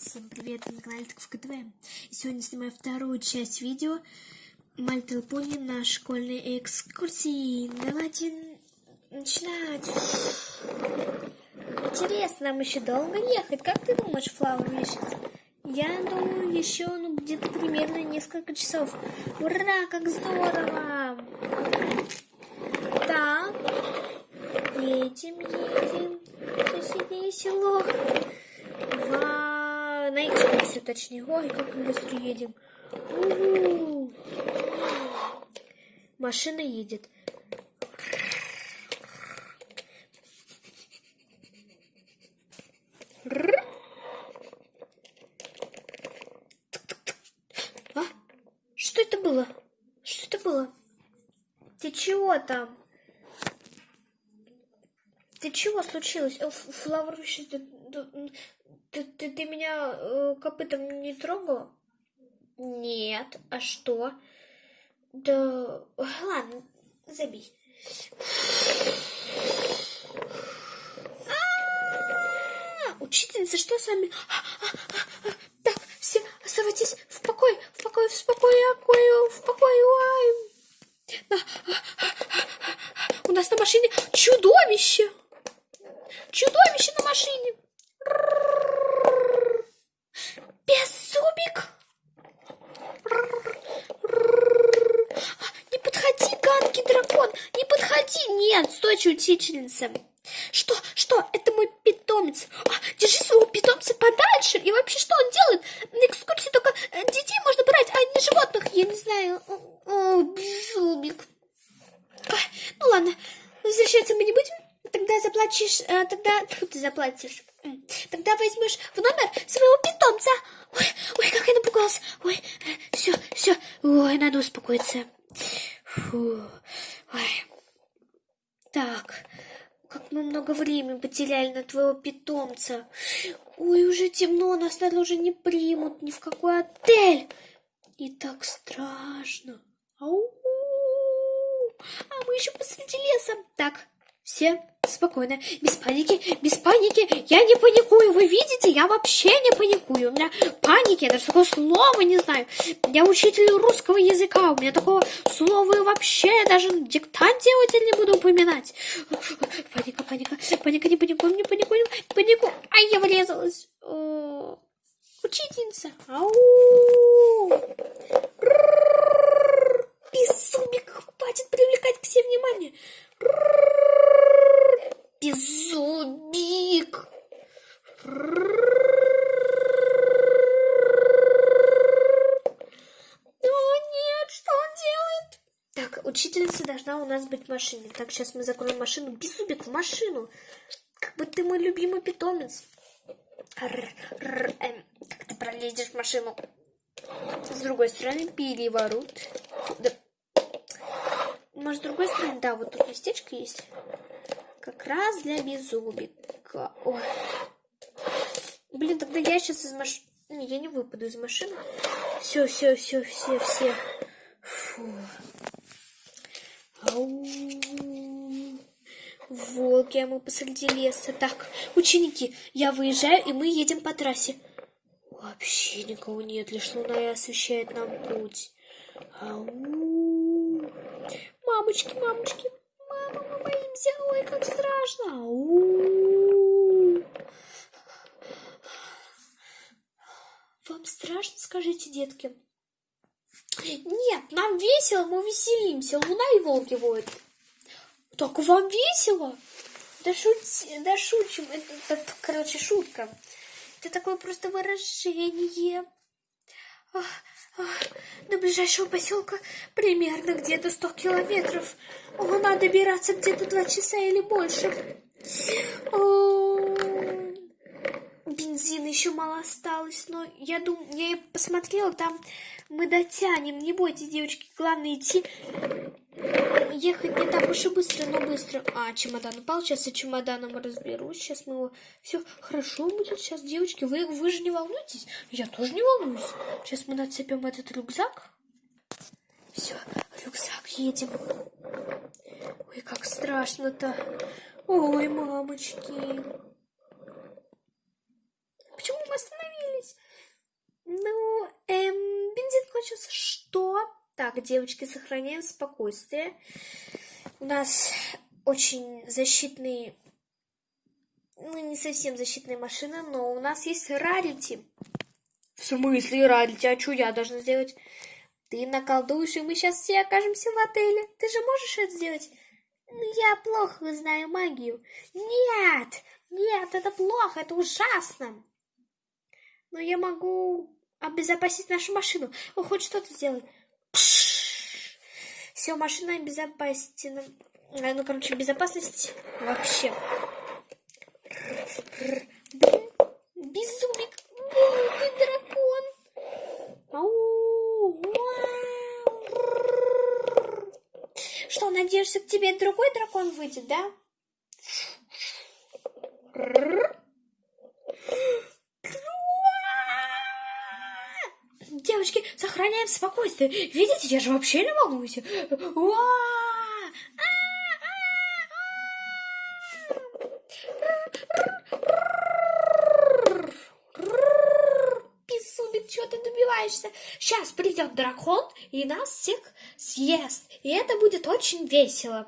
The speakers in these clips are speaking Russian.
Всем привет, это Николай в КТВ. И сегодня снимаю вторую часть видео Little Pony на школьной экскурсии. Давайте начинать. Интересно, нам еще долго ехать? Как ты думаешь, Флауэр Вишес? Я думаю, еще ну, где-то примерно несколько часов. Ура, как здорово! Так, едем, едем точнее. Ой, как мы быстро едем. У-у-у. Машина едет. А? Что это было? Что это было? Ты чего там? Ты чего случилось? Флавр, ты, ты, ты, меня э, копытом не трогал? Нет. А что? Да, ладно, забей. Учительница, что с вами? Так, все, оставайтесь в покое, в покое, в покое, в покое, в покое. У нас на машине. Чудовище на машине. Беззубик. Не подходи, гадкий дракон. Не подходи. Нет, стойте, учительница. Что? Что? Это мой питомец. А, держи своего питомца подальше. И вообще, что он делает? На экскурсии только детей можно брать, а не животных. Я не знаю. О, беззубик. Ну ладно, возвращаться мы не будем. Тогда заплатишь, э, тогда ты заплатишь. Тогда возьмешь в номер своего питомца. Ой, ой, как я напугалась. Ой, все, все. Ой, надо успокоиться. Фу. Ой. Так, как мы много времени потеряли на твоего питомца. Ой, уже темно, нас снаружи не примут ни в какой отель. И так страшно. Ау. А мы еще посреди леса. Так, все спокойно, без паники, без паники. Я не паникую, вы видите, я вообще не паникую. У меня паники, я даже такого слова не знаю. Я учитель русского языка, у меня такого слова вообще я даже в диктанте не буду упоминать. Паника, паника, паника, не паникуем, не паникуем, не панику. Ай, я врезалась. Учительница. Ау. Беззубик, хватит привлекать к себе внимание. Беззубик. Делает? Так, учительница должна у нас быть в машине. Так, сейчас мы закроем машину. Беззубик, в машину. Как бы ты мой любимый питомец. Р -р эм, как ты пролезешь в машину? С другой стороны, переворот. Да. Может, с другой стороны, да, вот тут местечко есть. Как раз для беззубика. Ой. Блин, тогда я сейчас из машины... Я не выпаду из машины. Все, все, все, все, все. Фу. Волки, а мы посреди леса. Так, ученики, я выезжаю, и мы едем по трассе. Вообще никого нет, лишь луна освещает нам путь. Ау. Мамочки, мамочки, боимся. Ой, как страшно. Ау. Вам страшно, скажите, детки? Нет, нам весело, мы веселимся. Луна и волки воют. Так вам весело? Да, шути, да шучим. Это, это, короче, шутка. Это такое просто выражение. До ближайшего поселка примерно где-то 100 километров. О, надо добираться где-то два часа или больше. О, бензина еще мало осталось, но я думаю, я посмотрела, там мы дотянем. Не бойтесь, девочки, главное идти ехать не так уж и быстро, но быстро. А, чемодан упал, сейчас я чемоданом разберусь, сейчас мы его... Все хорошо будет сейчас, девочки, вы, вы же не волнуйтесь, я тоже не волнуюсь. Сейчас мы нацепим этот рюкзак. Все, рюкзак, едем. Ой, как страшно-то. Ой, мамочки. Почему мы остановились? Ну, эм, бензин кончился. Что? Так, девочки, сохраняем спокойствие. У нас очень защитный, ну не совсем защитная машина, но у нас есть рарити. В смысле рарити? А что я должна сделать? Ты наколдуешь, и мы сейчас все окажемся в отеле. Ты же можешь это сделать? Ну, я плохо знаю магию. Нет, нет, это плохо, это ужасно. Но я могу обезопасить нашу машину. О, хоть что-то сделай. Все, машина обезопасена. А, Ну, короче, безопасность вообще. Безумик. О, ты дракон. Ау. Что, надеешься, к тебе другой дракон выйдет, да? Сохраняем спокойствие. Видите, я же вообще не волнуюсь. Безумец, чего ты добиваешься? Сейчас придет дракон и нас всех съест. И это будет очень весело.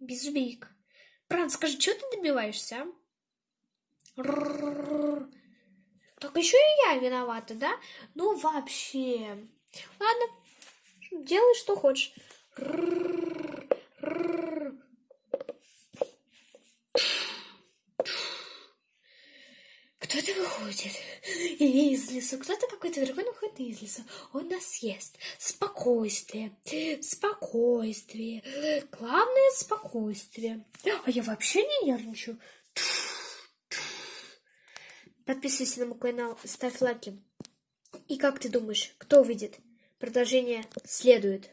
Безумик. Бран, скажи, чего ты добиваешься, а? Так еще и я виновата, да? Ну вообще. Ладно, делай, что хочешь. Кто-то выходит из леса. Кто-то какой-то дракон выходит из леса. Он нас съест. Спокойствие. Спокойствие. Главное спокойствие. А я вообще не нервничаю. Подписывайся на мой канал, ставь лайки. И как ты думаешь, кто выйдет? Продолжение следует.